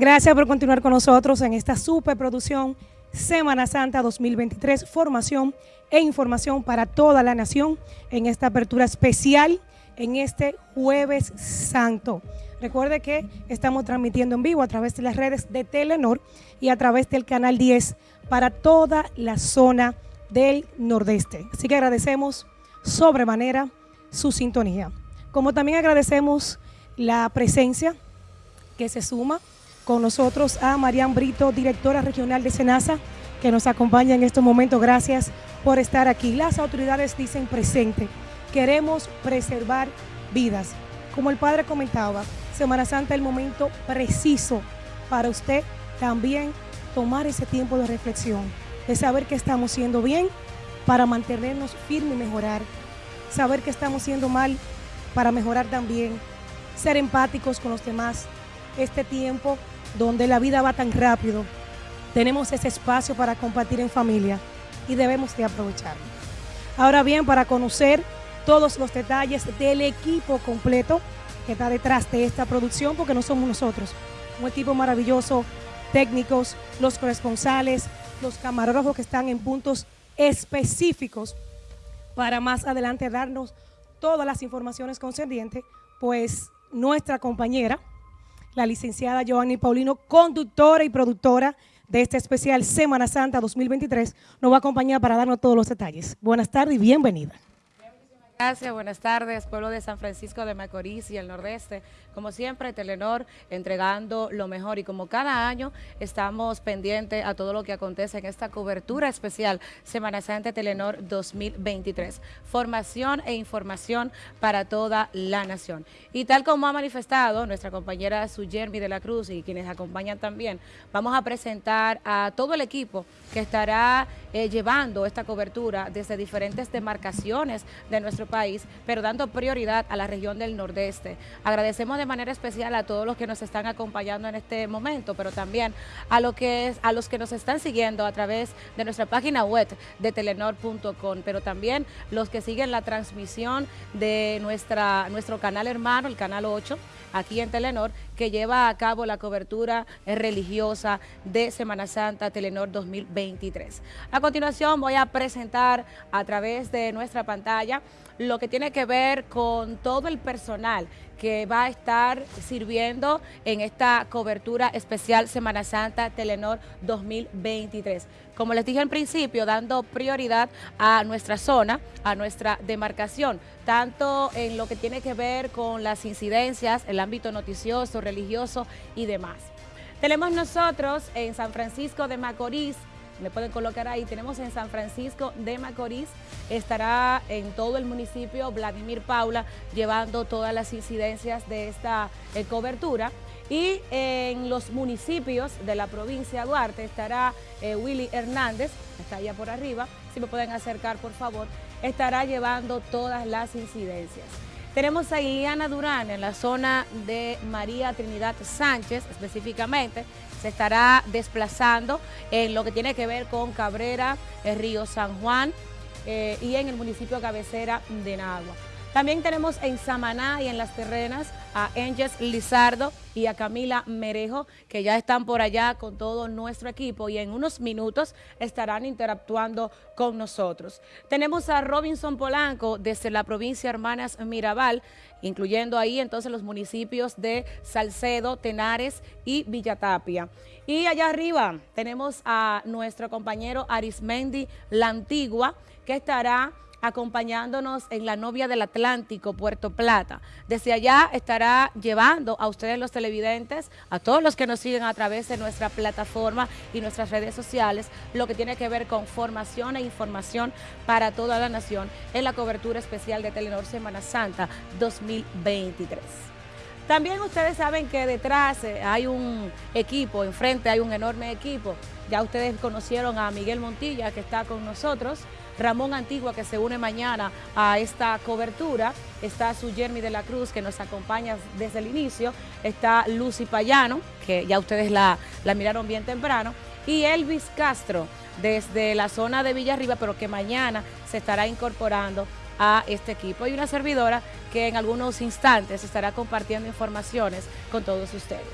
Gracias por continuar con nosotros en esta superproducción Semana Santa 2023, formación e información para toda la nación en esta apertura especial en este jueves santo. Recuerde que estamos transmitiendo en vivo a través de las redes de Telenor y a través del canal 10 para toda la zona del nordeste. Así que agradecemos sobremanera su sintonía. Como también agradecemos la presencia que se suma con nosotros a Marian Brito, directora regional de SENASA, que nos acompaña en este momento. Gracias por estar aquí. Las autoridades dicen presente. Queremos preservar vidas. Como el padre comentaba, Semana Santa es el momento preciso para usted también tomar ese tiempo de reflexión, de saber que estamos haciendo bien para mantenernos firmes y mejorar, saber que estamos haciendo mal para mejorar también, ser empáticos con los demás. Este tiempo donde la vida va tan rápido, tenemos ese espacio para compartir en familia y debemos de aprovecharlo. Ahora bien, para conocer todos los detalles del equipo completo que está detrás de esta producción, porque no somos nosotros, un equipo maravilloso, técnicos, los corresponsales, los camarógrafos que están en puntos específicos para más adelante darnos todas las informaciones concernientes, pues nuestra compañera, la licenciada Giovanni Paulino, conductora y productora de este especial Semana Santa 2023, nos va a acompañar para darnos todos los detalles. Buenas tardes y bienvenida. Gracias, buenas tardes, pueblo de San Francisco de Macorís y el Nordeste. Como siempre, Telenor entregando lo mejor y como cada año estamos pendientes a todo lo que acontece en esta cobertura especial Semana Santa Telenor 2023. Formación e información para toda la nación. Y tal como ha manifestado nuestra compañera Suyermi de la Cruz y quienes acompañan también, vamos a presentar a todo el equipo que estará eh, llevando esta cobertura desde diferentes demarcaciones de nuestro país, pero dando prioridad a la región del Nordeste. Agradecemos de manera especial a todos los que nos están acompañando en este momento, pero también a, que a los que nos están siguiendo a través de nuestra página web de telenor.com, pero también los que siguen la transmisión de nuestra, nuestro canal hermano, el canal 8, aquí en Telenor, que lleva a cabo la cobertura religiosa de Semana Santa Telenor 2023. A continuación voy a presentar a través de nuestra pantalla lo que tiene que ver con todo el personal que va a estar sirviendo en esta cobertura especial Semana Santa Telenor 2023. Como les dije al principio, dando prioridad a nuestra zona, a nuestra demarcación, tanto en lo que tiene que ver con las incidencias, el ámbito noticioso, religioso y demás. Tenemos nosotros en San Francisco de Macorís me pueden colocar ahí, tenemos en San Francisco de Macorís, estará en todo el municipio Vladimir Paula llevando todas las incidencias de esta eh, cobertura. Y en los municipios de la provincia de Duarte estará eh, Willy Hernández, está allá por arriba, si me pueden acercar por favor, estará llevando todas las incidencias. Tenemos a Iliana Durán en la zona de María Trinidad Sánchez específicamente, se estará desplazando en lo que tiene que ver con Cabrera, el Río San Juan eh, y en el municipio cabecera de Nagua. También tenemos en Samaná y en Las Terrenas a Angels Lizardo y a Camila Merejo, que ya están por allá con todo nuestro equipo y en unos minutos estarán interactuando con nosotros. Tenemos a Robinson Polanco desde la provincia Hermanas Mirabal, incluyendo ahí entonces los municipios de Salcedo, Tenares y Villatapia. Y allá arriba tenemos a nuestro compañero Arismendi La Antigua, que estará acompañándonos en la novia del Atlántico, Puerto Plata. Desde allá estará llevando a ustedes los televidentes, a todos los que nos siguen a través de nuestra plataforma y nuestras redes sociales, lo que tiene que ver con formación e información para toda la nación en la cobertura especial de Telenor Semana Santa 2023. También ustedes saben que detrás eh, hay un equipo, enfrente hay un enorme equipo. Ya ustedes conocieron a Miguel Montilla que está con nosotros, Ramón Antigua que se une mañana a esta cobertura, está su Jeremy de la Cruz que nos acompaña desde el inicio, está Lucy Payano, que ya ustedes la, la miraron bien temprano, y Elvis Castro desde la zona de Villarriba, pero que mañana se estará incorporando a este equipo. Y una servidora que en algunos instantes estará compartiendo informaciones con todos ustedes.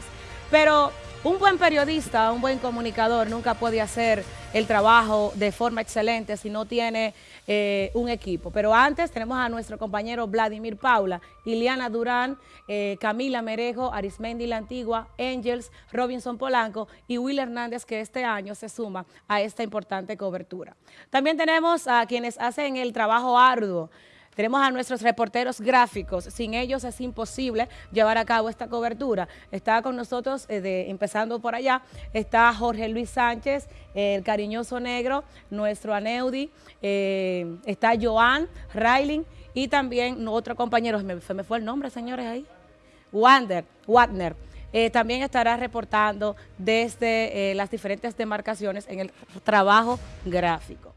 Pero un buen periodista, un buen comunicador nunca puede hacer el trabajo de forma excelente si no tiene eh, un equipo. Pero antes tenemos a nuestro compañero Vladimir Paula, Iliana Durán, eh, Camila Merejo, Arismendi La Antigua, Angels, Robinson Polanco y Will Hernández que este año se suma a esta importante cobertura. También tenemos a quienes hacen el trabajo arduo tenemos a nuestros reporteros gráficos, sin ellos es imposible llevar a cabo esta cobertura. Está con nosotros, eh, empezando por allá, está Jorge Luis Sánchez, el cariñoso negro, nuestro Aneudi, eh, está Joan, Railing y también otro compañero, se me, fue el nombre, señores, ahí, Wander, Wagner. Eh, también estará reportando desde las diferentes demarcaciones en el trabajo gráfico.